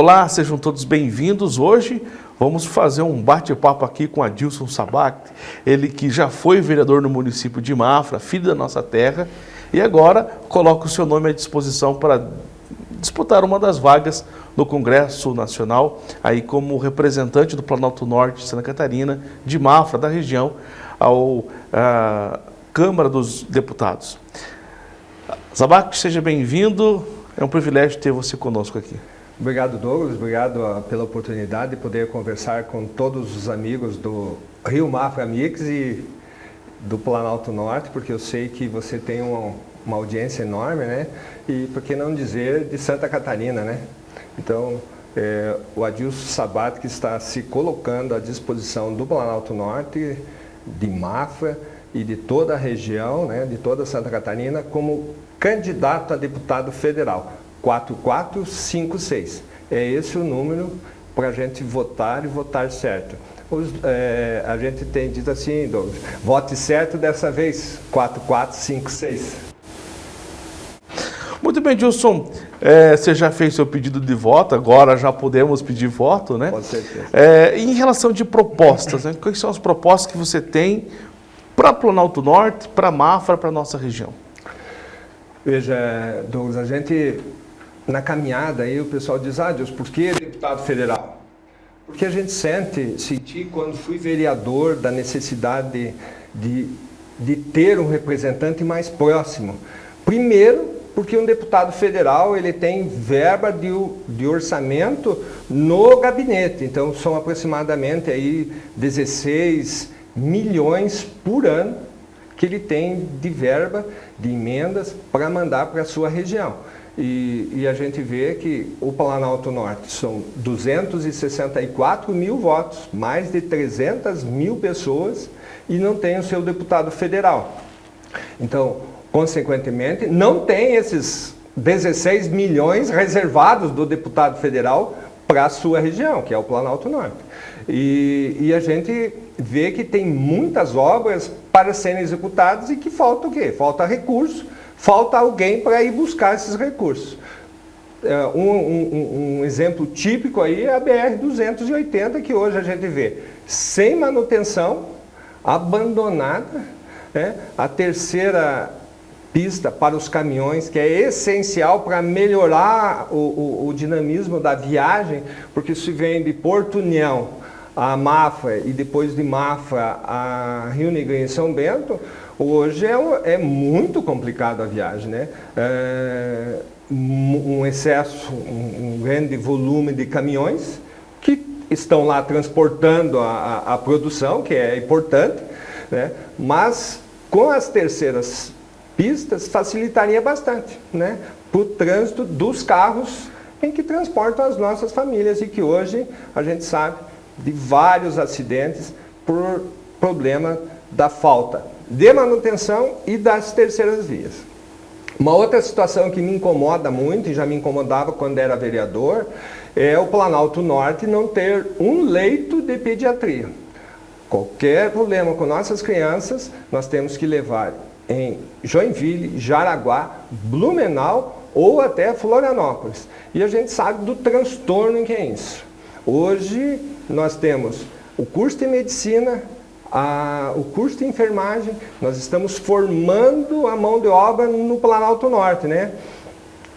Olá, sejam todos bem-vindos. Hoje vamos fazer um bate-papo aqui com Adilson Sabac, ele que já foi vereador no município de Mafra, filho da nossa terra, e agora coloca o seu nome à disposição para disputar uma das vagas no Congresso Nacional, aí como representante do Planalto Norte de Santa Catarina, de Mafra, da região, ao à Câmara dos Deputados. Sabac, seja bem-vindo, é um privilégio ter você conosco aqui. Obrigado, Douglas. Obrigado ah, pela oportunidade de poder conversar com todos os amigos do Rio Mafra Mix e do Planalto Norte, porque eu sei que você tem uma, uma audiência enorme, né? E por que não dizer de Santa Catarina, né? Então, é, o Adilson Sabat que está se colocando à disposição do Planalto Norte, de Mafra e de toda a região, né, de toda Santa Catarina, como candidato a deputado federal. 4456. É esse o número para a gente votar e votar certo. Os, é, a gente tem dito assim, Douglas, vote certo dessa vez, 4456. Muito bem, Dilson. É, você já fez seu pedido de voto, agora já podemos pedir voto, né? Com certeza. É, em relação de propostas, né? quais são as propostas que você tem para Planalto Norte, para Mafra, para a nossa região? Veja, Douglas, a gente na caminhada aí o pessoal diz, ah Deus, por que deputado federal? Porque a gente sente, senti quando fui vereador da necessidade de, de, ter um representante mais próximo. Primeiro, porque um deputado federal ele tem verba de, de orçamento no gabinete, então são aproximadamente aí 16 milhões por ano que ele tem de verba, de emendas para mandar para a sua região. E, e, a gente vê que o Planalto Norte são 264 mil votos, mais de 300 mil pessoas, e não tem o seu deputado federal. Então, consequentemente, não tem esses 16 milhões reservados do deputado federal para a sua região, que é o Planalto Norte. E, e, a gente vê que tem muitas obras para serem executadas e que falta o quê? Falta recurso falta alguém para ir buscar esses recursos. É, um, um, um, exemplo típico aí é a BR-280, que hoje a gente vê sem manutenção, abandonada, né? a terceira pista para os caminhões, que é essencial para melhorar o, o, o, dinamismo da viagem, porque se vem de Porto União a Mafra e depois de Mafra a Rio Negrinho e São Bento, Hoje é, é muito complicado a viagem, né? É, um excesso, um, um, grande volume de caminhões que estão lá transportando a, a, a produção, que é importante, né? mas com as terceiras pistas facilitaria bastante né? para o trânsito dos carros em que transportam as nossas famílias e que hoje a gente sabe de vários acidentes por problema da falta de manutenção e das terceiras vias. Uma outra situação que me incomoda muito, e já me incomodava quando era vereador, é o Planalto Norte não ter um leito de pediatria. Qualquer problema com nossas crianças, nós temos que levar em Joinville, Jaraguá, Blumenau ou até Florianópolis. E a gente sabe do transtorno que é isso. Hoje nós temos o curso de medicina a, o curso de enfermagem, nós estamos formando a mão de obra no Planalto Norte, né?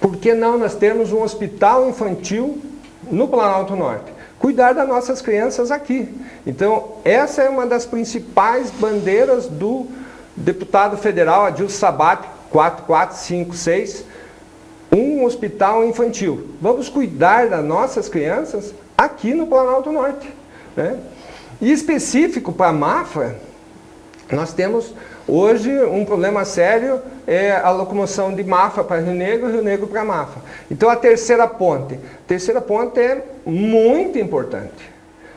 Por que não nós temos um hospital infantil no Planalto Norte? Cuidar das nossas crianças aqui. Então, essa é uma das principais bandeiras do deputado federal Adilson Sabat, 4456, um hospital infantil. Vamos cuidar das nossas crianças aqui no Planalto Norte. Né? E específico para a Mafra, nós temos hoje um problema sério, é a locomoção de Mafra para Rio Negro, Rio Negro para Mafra. Então a terceira ponte, a terceira ponte é muito importante.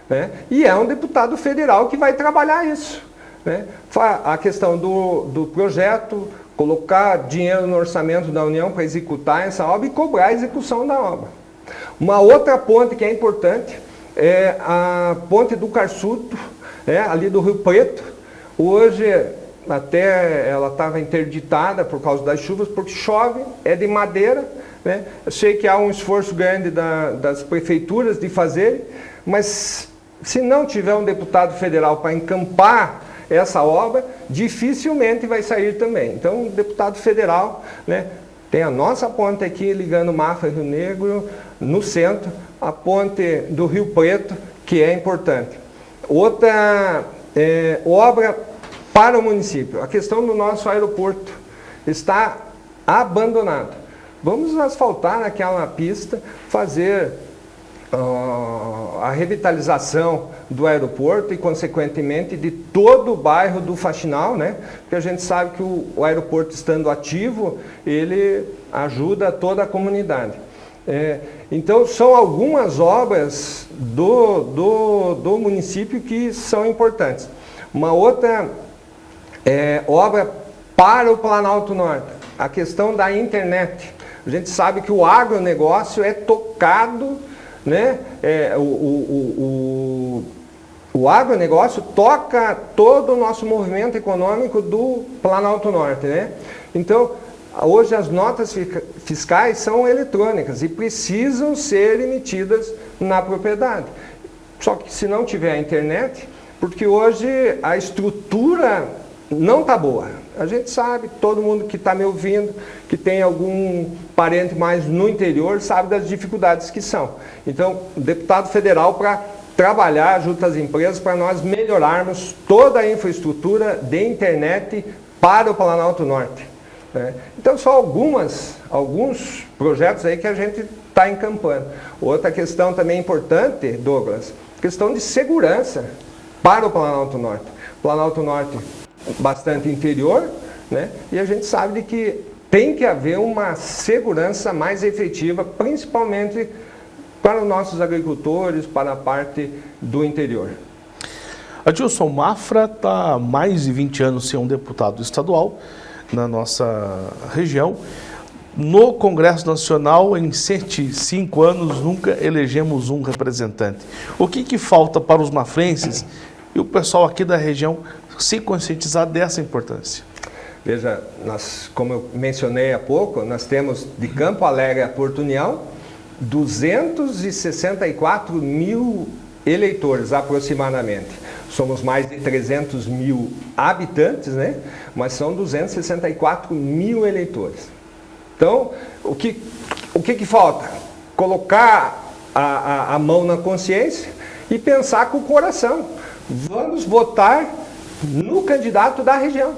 Né? E é um deputado federal que vai trabalhar isso. Né? A questão do, do projeto, colocar dinheiro no orçamento da União para executar essa obra e cobrar a execução da obra. Uma outra ponte que é importante é a ponte do Carçuto, é, ali do Rio Preto. Hoje, até ela estava interditada por causa das chuvas, porque chove, é de madeira, Né? Eu sei que há um esforço grande da, das prefeituras de fazer, mas se não tiver um deputado federal para encampar essa obra, dificilmente vai sair também. Então, deputado federal, né, tem a nossa ponte aqui ligando Mafra e Rio Negro, no centro, a ponte do Rio Preto, que é importante. Outra é, obra para o município, a questão do nosso aeroporto está abandonado. Vamos asfaltar aquela pista, fazer uh, a revitalização do aeroporto e, consequentemente, de todo o bairro do Faxinal, né? Porque a gente sabe que o, o aeroporto estando ativo, ele ajuda toda a comunidade. É, então, são algumas obras do, do, do município que são importantes. Uma outra é, obra para o Planalto Norte, a questão da internet. A gente sabe que o agronegócio é tocado, né? É, o, o, o, o agronegócio toca todo o nosso movimento econômico do Planalto Norte, né? Então, hoje as notas fiscais são eletrônicas e precisam ser emitidas na propriedade. Só que se não tiver a internet, porque hoje a estrutura não está boa. A gente sabe, todo mundo que está me ouvindo, que tem algum parente mais no interior, sabe das dificuldades que são. Então, deputado federal para trabalhar junto às empresas para nós melhorarmos toda a infraestrutura de internet para o Planalto Norte. Né? Então, só algumas, alguns projetos aí que a gente está encampando. Outra questão também importante, Douglas, questão de segurança para o Planalto Norte. Planalto Norte bastante interior, né? e a gente sabe de que tem que haver uma segurança mais efetiva, principalmente para os nossos agricultores, para a parte do interior. Adilson Mafra está há mais de 20 anos sem um deputado estadual na nossa região. No Congresso Nacional, em 105 anos, nunca elegemos um representante. O que, que falta para os mafrenses e o pessoal aqui da região se conscientizar dessa importância. Veja, nós, como eu mencionei há pouco, nós temos de Campo Alegre a Porto União 264 mil eleitores aproximadamente. Somos mais de 300 mil habitantes, né? mas são 264 mil eleitores. Então, o que, o que, que falta? Colocar a, a, a mão na consciência e pensar com o coração. Vamos votar no candidato da região.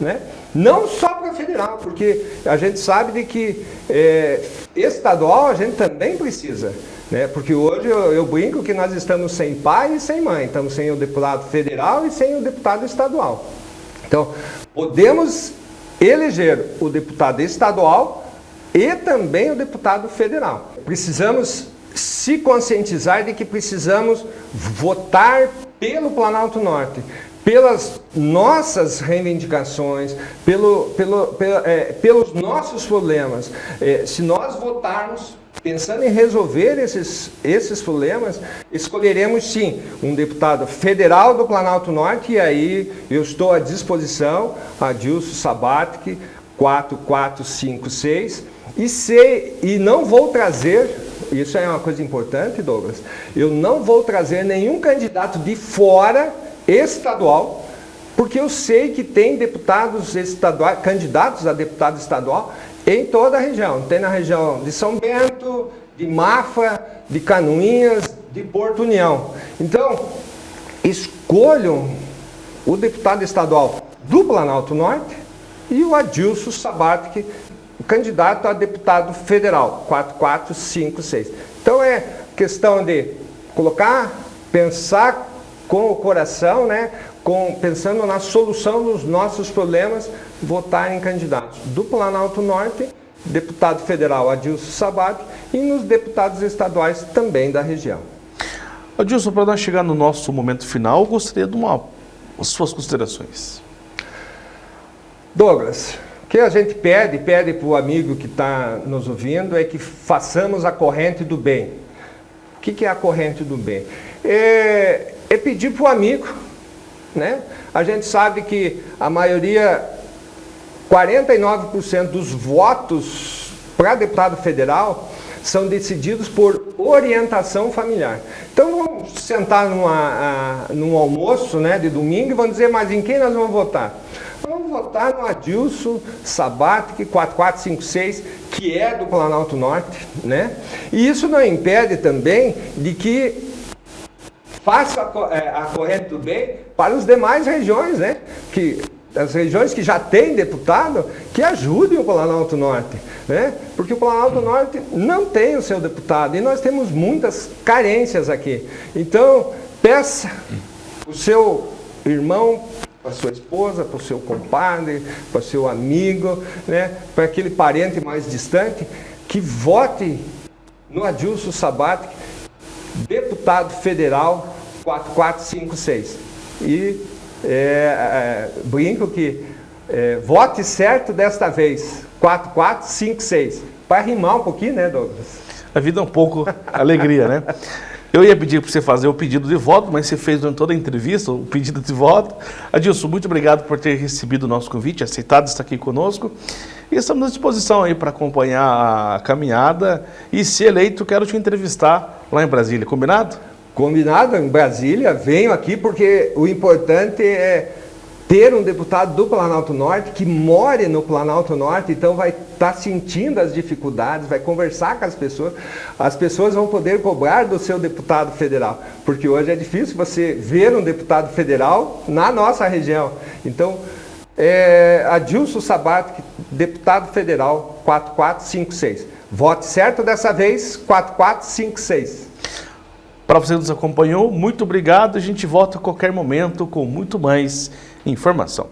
Né? Não só para federal, porque a gente sabe de que é, estadual a gente também precisa. Né? Porque hoje eu, eu, brinco que nós estamos sem pai e sem mãe. Estamos sem o deputado federal e sem o deputado estadual. Então, podemos eleger o deputado estadual e também o deputado federal. Precisamos se conscientizar de que precisamos votar pelo Planalto Norte, pelas nossas reivindicações, pelo, pelo, é, pelos nossos problemas. É, se nós votarmos pensando em resolver esses, esses problemas, escolheremos sim um deputado federal do Planalto Norte e aí eu estou à disposição, Adilson Sabatic, 4456, e, sei, e não vou trazer, isso é uma coisa importante, Douglas, eu não vou trazer nenhum candidato de fora estadual, porque eu sei que tem deputados estaduais, candidatos a deputado estadual em toda a região. Tem na região de São Bento, de Mafra, de Canoinhas, de Porto União. Então, escolham o deputado estadual do Planalto Norte e o Adilson Sabatic, candidato a deputado federal, 4456. Então é questão de colocar, pensar com o coração, né, com, pensando na solução dos nossos problemas, votar em candidatos do Planalto Norte, deputado federal Adilson Sabat e nos deputados estaduais também da região. Adilson, para nós chegar no nosso momento final, gostaria de uma suas considerações. Douglas, o que a gente pede, pede para o amigo que está nos ouvindo, é que façamos a corrente do bem. O que, que é a corrente do bem? É, é pedir para o amigo. Né? A gente sabe que a maioria, 49% dos votos para deputado federal são decididos por orientação familiar. Então vamos sentar numa, num almoço né, de domingo e vamos dizer, mas em quem nós vamos votar? Vamos votar no Adilson Sabatic 4456, que é do Planalto Norte, né? E isso não impede também de que faça a, é, a corrente do bem para as demais regiões, né? Que as regiões que já têm deputado, que ajudem o Planalto Norte, né? Porque o Planalto Norte não tem o seu deputado e nós temos muitas carências aqui. Então, peça o seu irmão, para sua esposa, para o seu compadre, para o seu amigo, né? para aquele parente mais distante, que vote no Adilson Sabat, deputado federal 4456. E é, é, brinco que é, vote certo desta vez, 4456. Para rimar um pouquinho, né, Douglas? A vida é um pouco alegria, né? Eu ia pedir para você fazer o pedido de voto, mas você fez durante toda a entrevista o pedido de voto. Adilson, muito obrigado por ter recebido o nosso convite, aceitado estar aqui conosco. E estamos à disposição aí para acompanhar a caminhada. E se eleito, quero te entrevistar lá em Brasília, combinado? Combinado, em Brasília, venho aqui porque o importante é ter um deputado do Planalto Norte que more no Planalto Norte, então vai estar tá sentindo as dificuldades, vai conversar com as pessoas, as pessoas vão poder cobrar do seu deputado federal, porque hoje é difícil você ver um deputado federal na nossa região. Então, é, Adilson Sabat, deputado federal 4456. Vote certo dessa vez, 4456. Para você que nos acompanhou, muito obrigado. A gente volta a qualquer momento com muito mais informação.